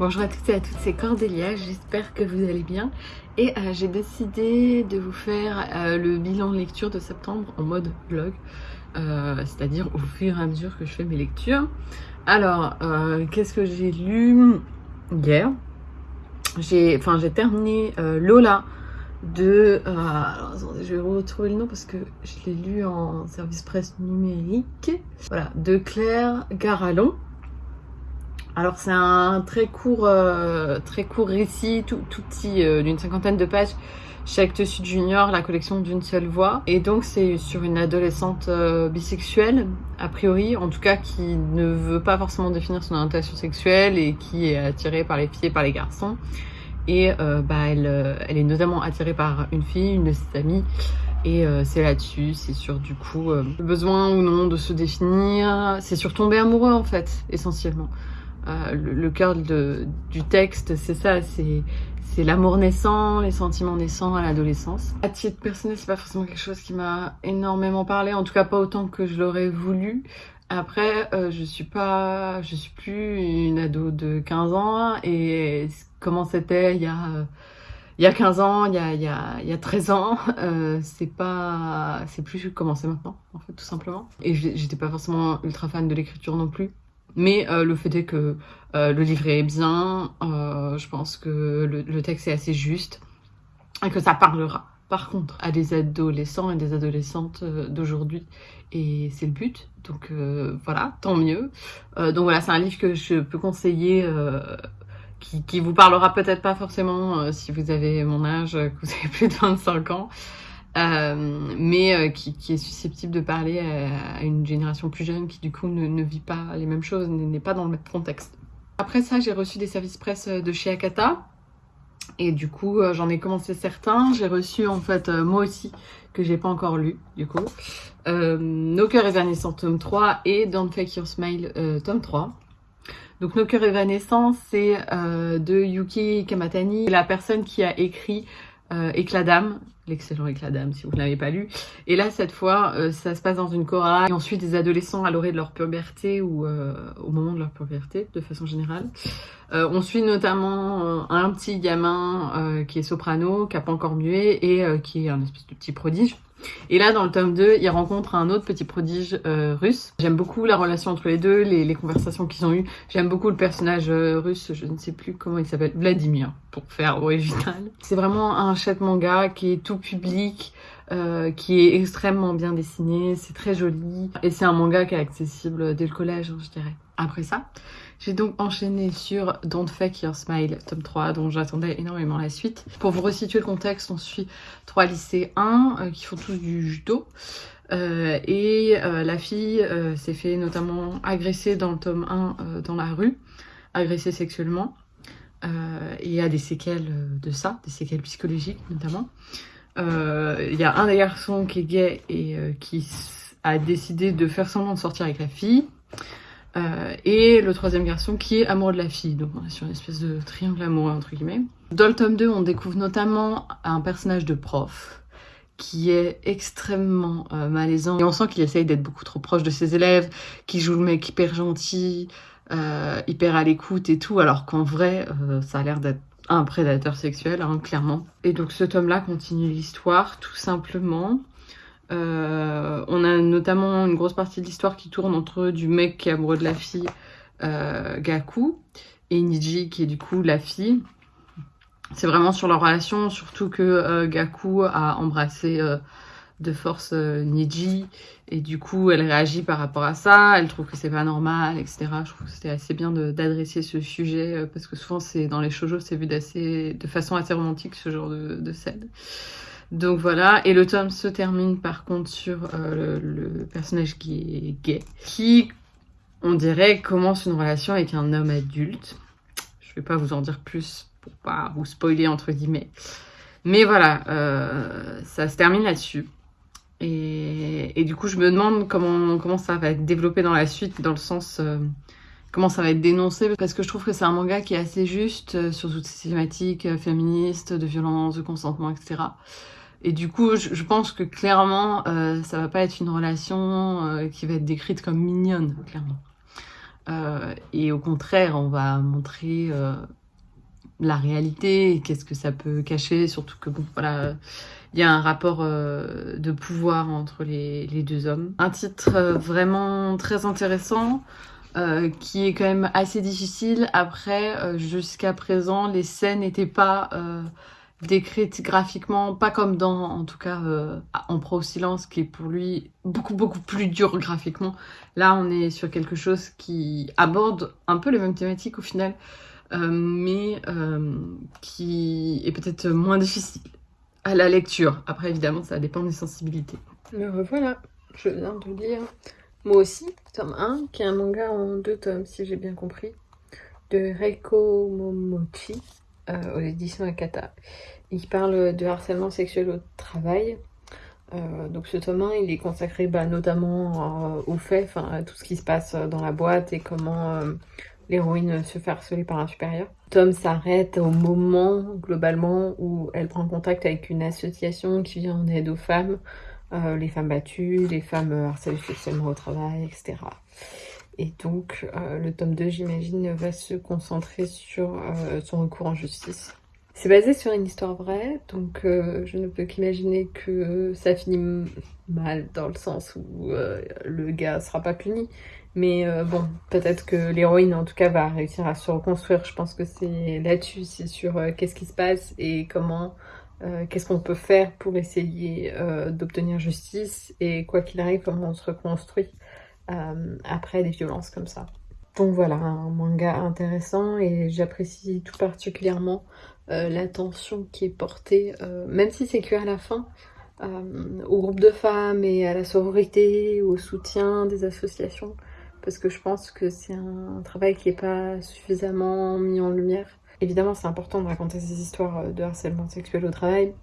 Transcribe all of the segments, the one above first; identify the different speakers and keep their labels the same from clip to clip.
Speaker 1: Bonjour à toutes et à toutes, c'est Cordélia, j'espère que vous allez bien. Et euh, j'ai décidé de vous faire euh, le bilan lecture de septembre en mode vlog, euh, c'est-à-dire au fur et à mesure que je fais mes lectures. Alors, qu'est-ce que j'ai lu hier? J'ai terminé Lola de... alors, attendez, je vais retrouver le nom parce que je l'ai lu en service presse numérique. Voilà, de Claire Garalon. Alors c'est un très court, euh, récit, tout, petit, euh, d'une cinquantaine de pages chez Actes Sud Junior, la collection d'une seule voix. Et donc c'est sur une adolescente euh, bisexuelle, a priori, en tout cas qui ne veut pas forcément définir son orientation sexuelle et qui est attirée par les filles et par les garçons. Et bah, elle est notamment attirée par une fille, une de ses amies, et c'est là-dessus, c'est sur du coup le besoin ou non de se définir, c'est sur tomber amoureux en fait, essentiellement. Euh, le, cœur du texte, c'est ça, c'est l'amour naissant, les sentiments naissants à l'adolescence. À titre personnel, c'est pas forcément quelque chose qui m'a énormément parlé, en tout cas pas autant que je l'aurais voulu. Après, euh, je suis pas, je suis plus une ado de 15 ans et comment c'était il y a il y a 15 ans, il y a, il y a, il y a 13 ans, euh, c'est pas, c'est plus comment c'est maintenant, en fait, tout simplement. Et j'étais pas forcément ultra fan de l'écriture non plus. Mais euh, le fait est que euh, le livret est bien, euh, je pense que le, texte est assez juste et que ça parlera par contre à des adolescents et des adolescentes d'aujourd'hui. Et c'est le but. Donc voilà tant mieux. Donc voilà c'est un livre que je peux conseiller qui, qui vous parlera peut-être pas forcément si vous avez mon âge que vous avez plus de 25 ans euh, mais euh, qui, est susceptible de parler à, une génération plus jeune qui du coup ne, vit pas les mêmes choses, n'est pas dans le même contexte. Après ça, j'ai reçu des services presse de chez Akata. Et du coup, euh, j'en ai commencé certains. J'ai reçu en fait, moi aussi, que j'ai pas encore lu, du coup. Euh, Nos cœurs évanescents, tome 3 et Don't Fake Your Smile, tome 3. Donc Nos cœurs évanescents, c'est de Yuki Kamatani, la personne qui a écrit euh, Éclat d'âme, l'excellent Éclat d'âme si vous ne l'avez pas lu. Et là, cette fois, euh, ça se passe dans une chorale. Et ensuite, des adolescents à l'orée de leur puberté ou euh, au moment de leur puberté, de façon générale. on suit notamment un petit gamin qui est soprano, qui n'a pas encore mué et qui est un espèce de petit prodige. Et là, dans le tome 2, il rencontre un autre petit prodige euh, russe. J'aime beaucoup la relation entre les deux, les, conversations qu'ils ont eues. J'aime beaucoup le personnage euh, russe, je ne sais plus comment il s'appelle, Vladimir, pour faire original. C'est vraiment un chouette manga qui est tout public, euh, qui est extrêmement bien dessiné, c'est très joli. Et c'est un manga qui est accessible dès le collège, hein, je dirais. Après ça, j'ai donc enchaîné sur Don't Fake Your Smile, tome 3, dont j'attendais énormément la suite. Pour vous resituer le contexte, on suit trois lycéens euh, qui font tous du judo. Euh, et euh, la fille s'est fait notamment agresser dans le tome 1 dans la rue, agressée sexuellement, et a des séquelles de ça, des séquelles psychologiques notamment. Il y a un des garçons qui est gay et qui a décidé de faire semblant de sortir avec la fille. Euh, et le troisième garçon qui est amoureux de la fille. Donc on est sur une espèce de triangle amoureux entre guillemets. Dans le tome 2, on découvre notamment un personnage de prof qui est extrêmement euh, malaisant. Et on sent qu'il essaye d'être beaucoup trop proche de ses élèves, qui joue le mec hyper gentil, euh, hyper à l'écoute et tout, alors qu'en vrai, ça a l'air d'être un prédateur sexuel, hein, clairement. Et donc ce tome-là continue l'histoire, tout simplement. Euh, on a notamment une grosse partie de l'histoire qui tourne entre du mec qui est amoureux de la fille, euh, Gaku, et Niji qui est du coup la fille. C'est vraiment sur leur relation, surtout que euh, Gaku a embrassé de force Niji, et du coup elle réagit par rapport à ça, elle trouve que c'est pas normal, etc. Je trouve que c'était assez bien d'adresser ce sujet, parce que souvent dans les shoujo c'est vu de façon assez romantique ce genre de scène. Donc voilà, et le tome se termine par contre sur euh, le, personnage qui est gay, qui, on dirait, commence une relation avec un homme adulte. Je vais pas vous en dire plus pour pas vous spoiler entre guillemets. Mais voilà, euh, ça se termine là-dessus. Et, du coup, je me demande comment, comment ça va être développé dans la suite, dans le sens... Euh, comment ça va être dénoncé parce que je trouve que c'est un manga qui est assez juste sur toutes ces thématiques féministes, de violence, de consentement, etc. Et du coup, je, pense que clairement, euh, ça va pas être une relation euh, qui va être décrite comme mignonne, clairement. et au contraire, on va montrer la réalité, qu'est-ce que ça peut cacher, surtout que voilà, il y a un rapport euh, de pouvoir entre les, deux hommes. Un titre euh, vraiment très intéressant, euh, qui est quand même assez difficile. Après, jusqu'à présent, les scènes n'étaient pas décrites graphiquement, pas comme dans, en tout cas, En Pro silence, qui est pour lui beaucoup, beaucoup plus dur graphiquement. Là, on est sur quelque chose qui aborde un peu les mêmes thématiques au final, mais qui est peut-être moins difficile à la lecture. Après, évidemment, ça dépend des sensibilités.
Speaker 2: Me revoilà, je viens de lire moi aussi, tome 1, qui est un manga en deux tomes, si j'ai bien compris, de Reiko Momochi, euh, aux éditions Akata. Il parle de harcèlement sexuel au travail. Euh, donc ce tome 1, il est consacré bah, notamment euh, aux faits, à tout ce qui se passe dans la boîte et comment l'héroïne se fait harceler par un supérieur. Tom s'arrête au moment, globalement, où elle prend contact avec une association qui vient en aide aux femmes, euh, les femmes battues, les femmes harcelées sexuellement au travail, etc. Et donc, euh, le tome 2, j'imagine, va se concentrer sur euh, son recours en justice. C'est basé sur une histoire vraie, donc je ne peux qu'imaginer que ça finit mal dans le sens où le gars sera pas puni, mais euh, bon, peut-être que l'héroïne, en tout cas, va réussir à se reconstruire. Je pense que c'est là-dessus, c'est sur euh, qu'est-ce qui se passe et comment, euh, qu'est-ce qu'on peut faire pour essayer d'obtenir justice et quoi qu'il arrive, comment on se reconstruit après des violences comme ça. Donc voilà, un manga intéressant et j'apprécie tout particulièrement l'attention qui est portée, même si c'est que à la fin, au groupe de femmes et à la sororité, au soutien des associations parce que je pense que c'est un travail qui n'est pas suffisamment mis en lumière. Évidemment, c'est important de raconter ces histoires euh, de harcèlement sexuel au travail,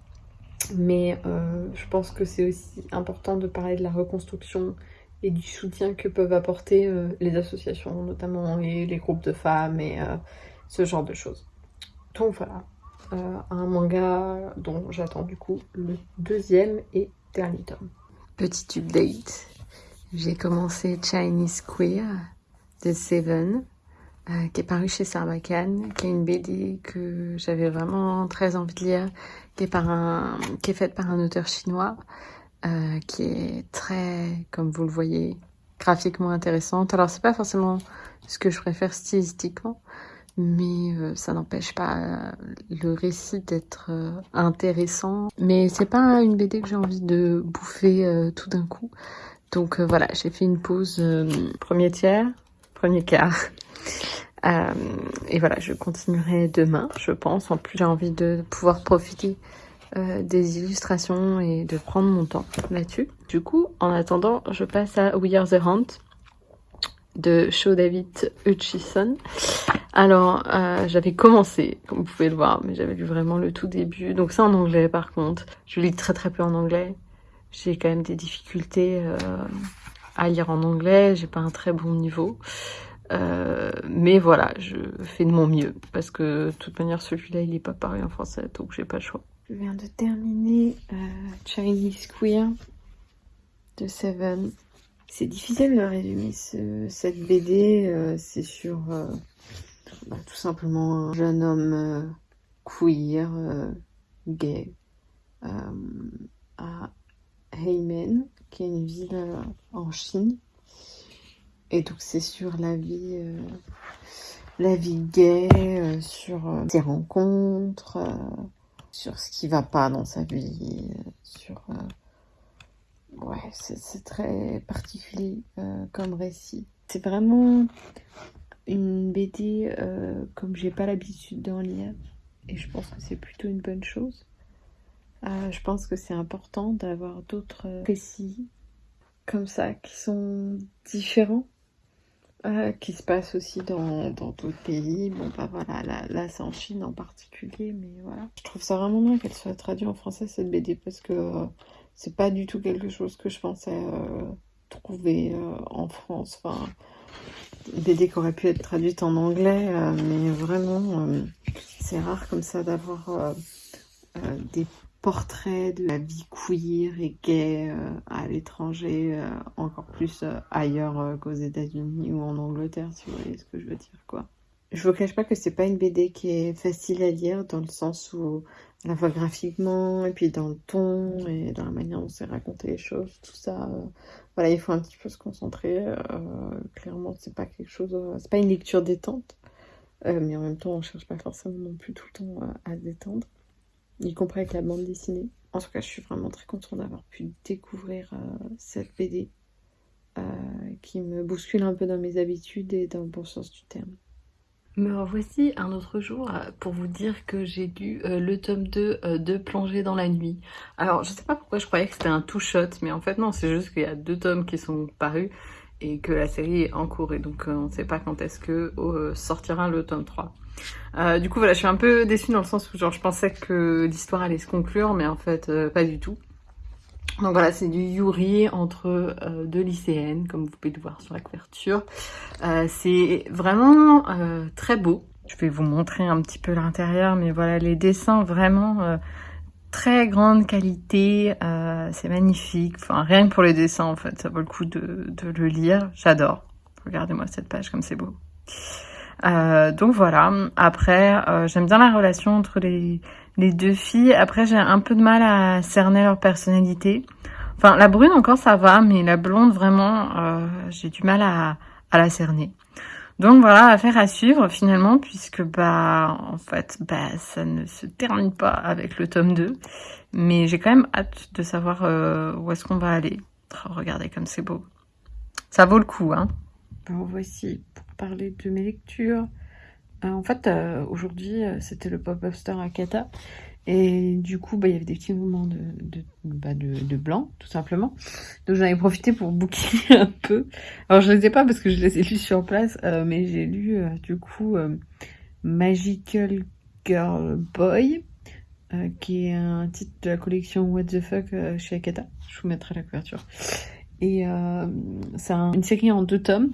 Speaker 2: mais euh, je pense que c'est aussi important de parler de la reconstruction et du soutien que peuvent apporter euh, les associations, notamment les, les, groupes de femmes et ce genre de choses. Donc voilà, un manga dont j'attends du coup le deuxième et dernier tome.
Speaker 1: Petit update, j'ai commencé Chinese Queer de Seven, euh, qui est paru chez Sarbacane, qui est une BD que j'avais vraiment très envie de lire, qui est, par un, qui est faite par un auteur chinois, euh, qui est très, comme vous le voyez, graphiquement intéressante. Alors c'est pas forcément ce que je préfère stylistiquement, mais euh, ça n'empêche pas le récit d'être intéressant. Mais c'est pas une BD que j'ai envie de bouffer tout d'un coup. Donc euh, voilà, j'ai fait une pause euh, premier tiers, premier quart. Euh, et voilà, je continuerai demain, je pense. En plus, j'ai envie de pouvoir profiter des illustrations et de prendre mon temps là-dessus. Du coup, en attendant, je passe à We Are the Hunt de Show David Hutchison. Alors, j'avais commencé, comme vous pouvez le voir, mais j'avais lu vraiment le tout début. Donc c'est en anglais par contre. Je lis très très peu en anglais j'ai quand même des difficultés euh, à lire en anglais, j'ai pas un très bon niveau. Euh, mais voilà, je fais de mon mieux parce que de toute manière celui-là il est pas pareil en français donc j'ai pas le choix.
Speaker 2: Je viens de terminer euh, Chinese Queer de Seven. C'est difficile de résumer cette BD, c'est sur bah, tout simplement un jeune homme queer, gay, à Heimen, qui est une ville euh, en Chine. Et donc c'est sur la vie, euh, la vie gay, euh, sur ses rencontres, sur ce qui va pas dans sa vie, sur ouais, c'est très particulier comme récit. C'est vraiment une BD comme j'ai pas l'habitude d'en lire et je pense que c'est plutôt une bonne chose. Euh, je pense que c'est important d'avoir d'autres récits comme ça qui sont différents, euh, qui se passent aussi dans d'autres pays. Bon, bah voilà, là, là c'est en Chine en particulier, mais voilà. Je trouve ça vraiment bien qu'elle soit traduite en français cette BD parce que euh, c'est pas du tout quelque chose que je pensais trouver en France. Enfin, BD qui aurait pu être traduite en anglais, mais vraiment, c'est rare comme ça d'avoir des
Speaker 1: portrait de la vie queer et gay à l'étranger, encore plus ailleurs qu'aux États-Unis ou en Angleterre, si vous voyez ce que je veux dire, quoi. Je vous cache pas que c'est pas une BD qui est facile à lire dans le sens où à la fois graphiquement et puis dans le ton et dans la manière dont c'est raconté les choses, tout ça. Euh, voilà, il faut un petit peu se concentrer. Euh, clairement, c'est pas quelque chose, euh, c'est pas une lecture détente, mais en même temps, on cherche pas forcément non plus tout le temps à détendre, y compris avec la bande dessinée. En tout cas, je suis vraiment très contente d'avoir pu découvrir cette BD qui me bouscule un peu dans mes habitudes et dans le bon sens du terme. Me revoici un autre jour euh, pour vous dire que j'ai lu euh, le tome 2 euh, de Plonger dans la nuit. Alors je sais pas pourquoi je croyais que c'était un two-shot, mais en fait non, c'est juste qu'il y a deux tomes qui sont parus et que la série est en cours et donc on ne sait pas quand est-ce que sortira le tome 3. Du coup voilà, je suis un peu déçue dans le sens où genre je pensais que l'histoire allait se conclure, mais en fait pas du tout. Donc voilà, c'est du Yuri entre euh, deux lycéennes, comme vous pouvez le voir sur la couverture. Euh, c'est vraiment euh, très beau. Je vais vous montrer un petit peu l'intérieur, mais voilà, les dessins vraiment très grande qualité. c'est magnifique. Enfin, rien que pour les dessins, en fait, ça vaut le coup de le lire. J'adore. Regardez-moi cette page, comme c'est beau. Donc voilà. Après, j'aime bien la relation entre les deux filles. Après, j'ai un peu de mal à cerner leur personnalité. Enfin, la brune encore, ça va, mais la blonde, vraiment, euh, j'ai du mal à, la cerner. Donc voilà, affaire à suivre finalement, puisque bah en fait, bah ça ne se termine pas avec le tome 2. Mais j'ai quand même hâte de savoir euh, où est-ce qu'on va aller. Regardez comme c'est beau. Ça vaut le coup, hein. Ben, voici pour parler de mes lectures. Euh, en fait, euh, aujourd'hui, euh, c'était le pop-up store à. Et du coup, bah, il y avait des petits moments de, de, bah, de, blanc, tout simplement. Donc j'en ai profité pour bouquiner un peu. Alors je ne les ai pas parce que je les ai lus sur place, mais j'ai lu du coup Magical Girl Boy, qui est un titre de la collection What the Fuck chez Akata. Je vous mettrai la couverture. Et c'est une série en deux tomes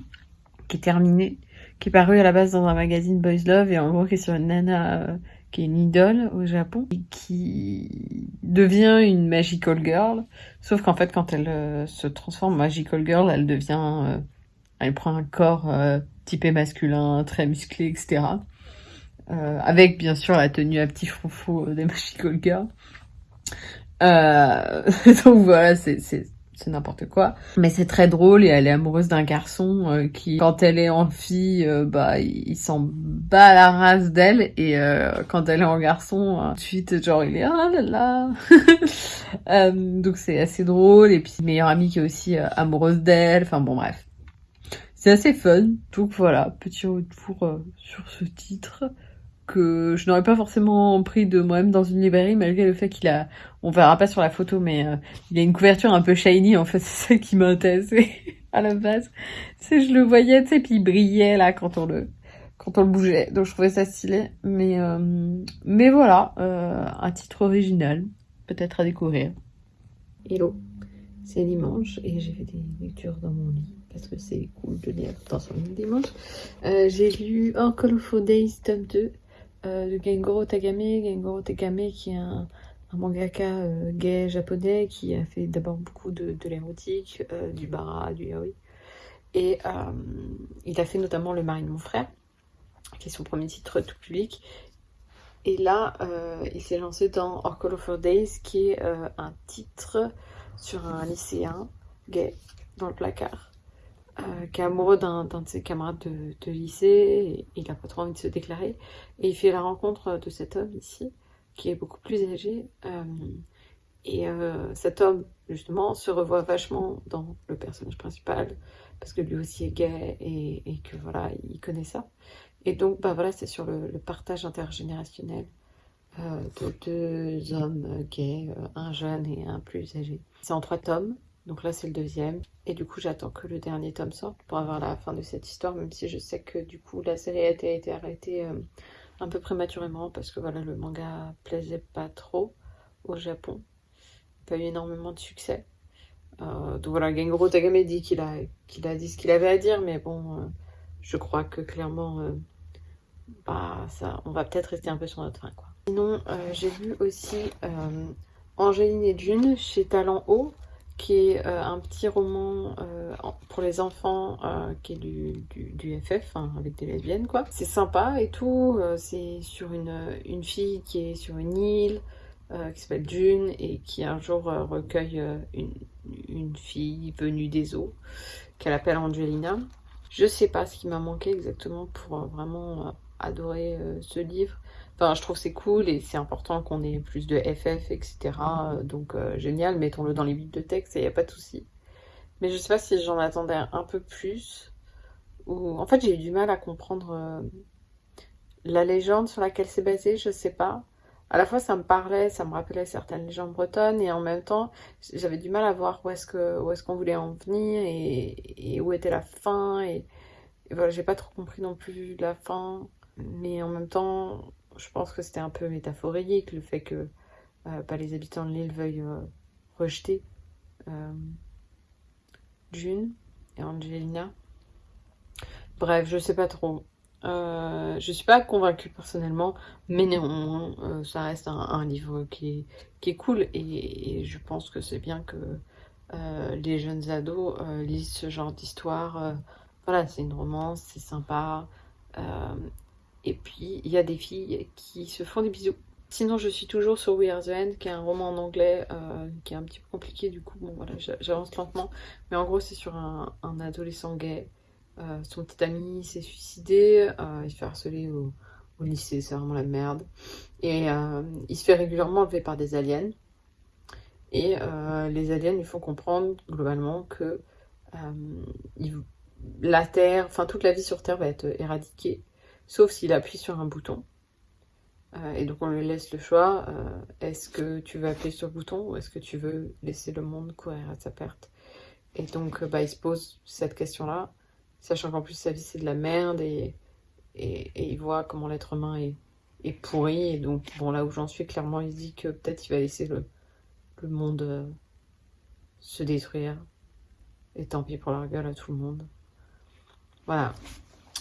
Speaker 1: qui est terminée qui est paru à la base dans un magazine Boys Love et en gros qui est sur une nana euh, qui est une idole au Japon et qui devient une magical girl. Sauf qu'en fait, quand elle euh, se transforme en magical girl, elle devient, euh, elle prend un corps typé masculin, très musclé, etc. avec bien sûr la tenue à petit froufrou des magical girls. donc voilà, c'est c'est n'importe quoi. Mais c'est très drôle et elle est amoureuse d'un garçon euh, qui, quand elle est en fille, euh, bah il s'en bat la race d'elle et euh, quand elle est en garçon, ensuite genre il est ah là là. donc c'est assez drôle et puis meilleure amie qui est aussi amoureuse d'elle. Enfin bon bref, c'est assez fun. Donc voilà, petit retour sur ce titre que je n'aurais pas forcément pris de moi-même dans une librairie malgré le fait qu'il a, on verra pas sur la photo, mais euh, il a une couverture un peu shiny en fait, c'est ça qui m'a intéressé à la base. C'est je le voyais, tu sais, puis il brillait là quand on le, quand on le bougeait, donc je trouvais ça stylé. Mais, euh, mais voilà, euh, un titre original, peut-être à découvrir. Hello, c'est dimanche et j'ai fait des lectures dans mon lit parce que c'est cool de lire dans son dimanche. j'ai lu Call of Days tome 2 euh, de Gengoro Tagame. Gengoro Tagame qui est un, mangaka euh, gay japonais qui a fait d'abord beaucoup de, l'érotique, euh, du bara, du yaoi. Et il a fait notamment Le mari de mon frère, qui est son premier titre tout public. Et là, il s'est lancé dans Call of Days, qui est un titre sur un lycéen gay dans le placard. Euh, qui est amoureux d'un de ses camarades de, lycée, et il n'a pas trop envie de se déclarer, et il fait la rencontre de cet homme ici, qui est beaucoup plus âgé, euh, et euh, cet homme, justement, se revoit vachement dans le personnage principal, parce que lui aussi est gay, et, que voilà, il connaît ça. Et donc, bah voilà, c'est sur le, le, partage intergénérationnel de deux hommes gays, un jeune et un plus âgé. C'est en trois tomes, donc là, c'est le deuxième. Et du coup, j'attends que le dernier tome sorte pour avoir la fin de cette histoire, même si je sais que du coup, la série a été, arrêtée euh, un peu prématurément parce que voilà, le manga plaisait pas trop au Japon. Il pas eu énormément de succès. Euh, donc voilà, Gengoro Tagame dit qu'il a, dit ce qu'il avait à dire, mais bon, euh, je crois que clairement, bah, ça, on va peut-être rester un peu sur notre fin. Quoi. Sinon, j'ai vu aussi
Speaker 2: Angéline et June chez Talent Haut, qui est euh, un petit roman euh, pour les enfants euh, qui est du, du, FF, hein, avec des lesbiennes quoi. C'est sympa et tout, c'est sur une, une fille qui est sur une île, qui s'appelle June et qui un jour recueille une, une, fille venue des eaux qu'elle appelle Angelina. Je sais pas ce qui m'a manqué exactement pour vraiment adorer ce livre. Enfin, je trouve c'est cool et c'est important qu'on ait plus de FF, etc. Donc, euh, génial, mettons-le dans les bibliothèques, il n'y a pas de souci. Mais je sais pas si j'en attendais un peu plus. Ou... En fait, j'ai eu du mal à comprendre euh, la légende sur laquelle c'est basé, je sais pas. À la fois, ça me parlait, ça me rappelait certaines légendes bretonnes, et en même temps, j'avais du mal à voir où est-ce qu'on est voulait en venir et, où était la fin. Et, et voilà, j'ai pas trop compris non plus la fin. Mais en même temps, je pense que c'était un peu métaphorique, le fait que euh, pas les habitants de l'île veuillent euh, rejeter euh, June et Angelina. Bref, je sais pas trop. je suis pas convaincue personnellement, mais néanmoins, ça reste un, livre qui est, cool et, je pense que c'est bien que les jeunes ados lisent ce genre d'histoire. voilà, c'est une romance, c'est sympa. Et puis, il y a des filles qui se font des bisous. Sinon, je suis toujours sur We Are the End, qui est un roman en anglais, euh, qui est un petit peu compliqué, du coup, bon voilà, j'avance lentement. Mais en gros, c'est sur un, adolescent gay. Euh, son petit ami s'est suicidé, euh, il se fait harceler au, lycée, c'est vraiment la merde. Et il se fait régulièrement enlever par des aliens. Et les aliens lui font comprendre, globalement, que la Terre, enfin toute la vie sur Terre va être éradiquée sauf s'il appuie sur un bouton. Euh, et donc on lui laisse le choix, euh, est-ce que tu veux appuyer sur le bouton ou est-ce que tu veux laisser le monde courir à sa perte? Et donc euh, bah, il se pose cette question-là, sachant qu'en plus sa vie c'est de la merde et, et, il voit comment l'être humain est, est, pourri. Et donc bon là où j'en suis, clairement il se dit que peut-être il va laisser le, le monde se détruire. Et tant pis pour la gueule à tout le monde. Voilà,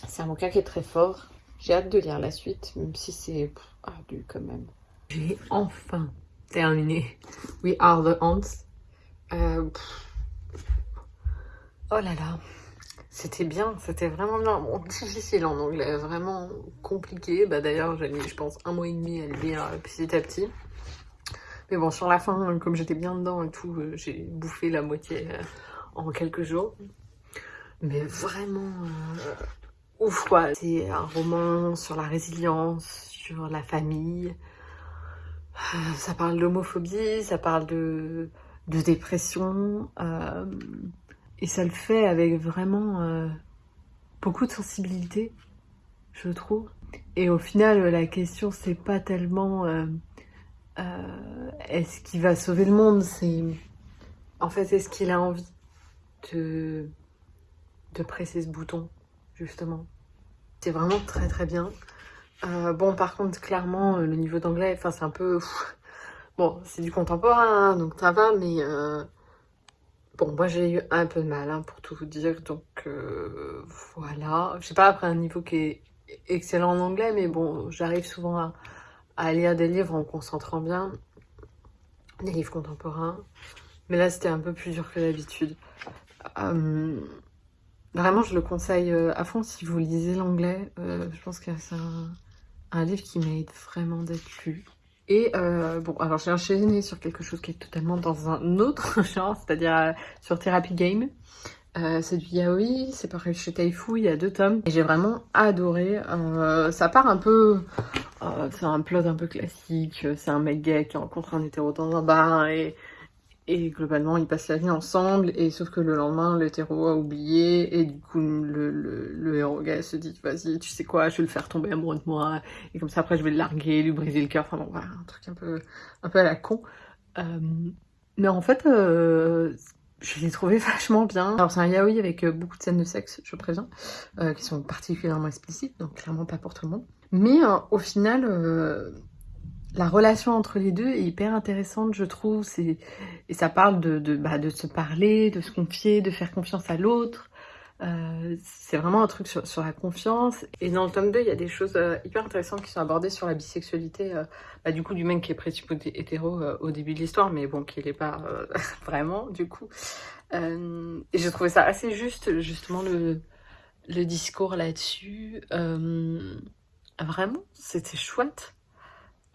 Speaker 2: c'est un bouquin qui est très fort. J'ai hâte de lire la suite, même si c'est ardu quand même.
Speaker 1: J'ai enfin terminé We Are the Ants. Euh, oh là là, c'était bien, c'était vraiment bien. Bon, difficile en anglais, vraiment compliqué. Bah, D'ailleurs, j'ai mis, je pense, un mois et demi à le lire petit à petit. Mais bon, sur la fin, comme j'étais bien dedans et tout, euh, j'ai bouffé la moitié euh, en quelques jours. Mais vraiment, C'est un roman sur la résilience, sur la famille. Euh, ça parle d'homophobie, ça parle de, de dépression. Euh, et ça le fait avec vraiment euh, beaucoup de sensibilité, je trouve. Et au final, la question, c'est pas tellement est-ce qu'il va sauver le monde, c'est en fait, est-ce qu'il a envie de, de presser ce bouton, justement? C'est vraiment très très bien. Euh, bon, par contre, clairement, euh, le niveau d'anglais, enfin, c'est un peu... Bon, c'est du contemporain, hein, donc ça va, mais... Euh, bon, moi, j'ai eu un peu de mal, hein, pour tout vous dire, donc voilà. Je sais pas, après, un niveau qui est excellent en anglais, mais bon, j'arrive souvent à, à, lire des livres en concentrant bien. Des livres contemporains. Mais là, c'était un peu plus dur que d'habitude. Vraiment, je le conseille euh, à fond si vous lisez l'anglais. Euh, je pense que c'est un, livre qui mérite vraiment d'être lu. Et euh, bon, alors j'ai enchaîné sur quelque chose qui est totalement dans un autre genre, c'est-à-dire sur Therapy Game. c'est du yaoi, c'est pareil chez Taifu, il y a deux tomes. Et j'ai vraiment adoré. ça part un peu... c'est un plot un peu classique, c'est un mec gay qui rencontre un hétéro dans un bar et et globalement, ils passent la vie ensemble, et sauf que le lendemain, l'hétéro a oublié, et du coup, le, le, le héros gay se dit, vas-y, tu sais quoi, je vais le faire tomber amoureux de moi, et comme ça, après, je vais le larguer, lui briser le cœur, enfin bon, voilà, un truc un peu, un peu à la con. Euh, mais en fait, euh, je l'ai trouvé vachement bien. Alors, c'est un yaoi avec euh, beaucoup de scènes de sexe, je préviens, qui sont particulièrement explicites, donc clairement pas pour tout le monde. Mais au final la relation entre les deux est hyper intéressante, je trouve. Et ça parle bah, de se parler, de se confier, de faire confiance à l'autre. Euh, c'est vraiment un truc sur, la confiance. Et dans le tome 2, il y a des choses euh, hyper intéressantes qui sont abordées sur la bisexualité, euh, bah, du coup, du mec qui est précipité hétéro au début de l'histoire, mais bon, qui l'est pas vraiment, du coup. et j'ai trouvé ça assez juste, justement, le discours là-dessus. vraiment, c'était chouette.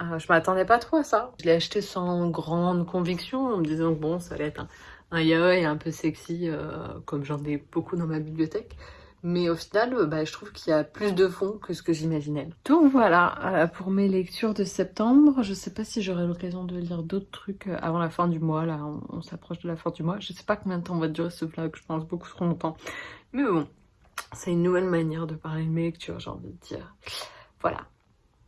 Speaker 1: Je m'attendais pas trop à ça. Je l'ai acheté sans grande conviction, en me disant que bon, ça allait être un un yaoi un peu sexy, euh, comme j'en ai beaucoup dans ma bibliothèque. Mais au final, euh, bah, je trouve qu'il y a plus de fond que ce que j'imaginais. Donc voilà, euh, pour mes lectures de septembre, je sais pas si j'aurai l'occasion de lire d'autres trucs avant la fin du mois. Là, on, s'approche de la fin du mois. Je sais pas combien de temps va durer ce vlog, je pense beaucoup trop longtemps. Mais bon, c'est une nouvelle manière de parler de mes lectures, j'ai envie de dire. Voilà.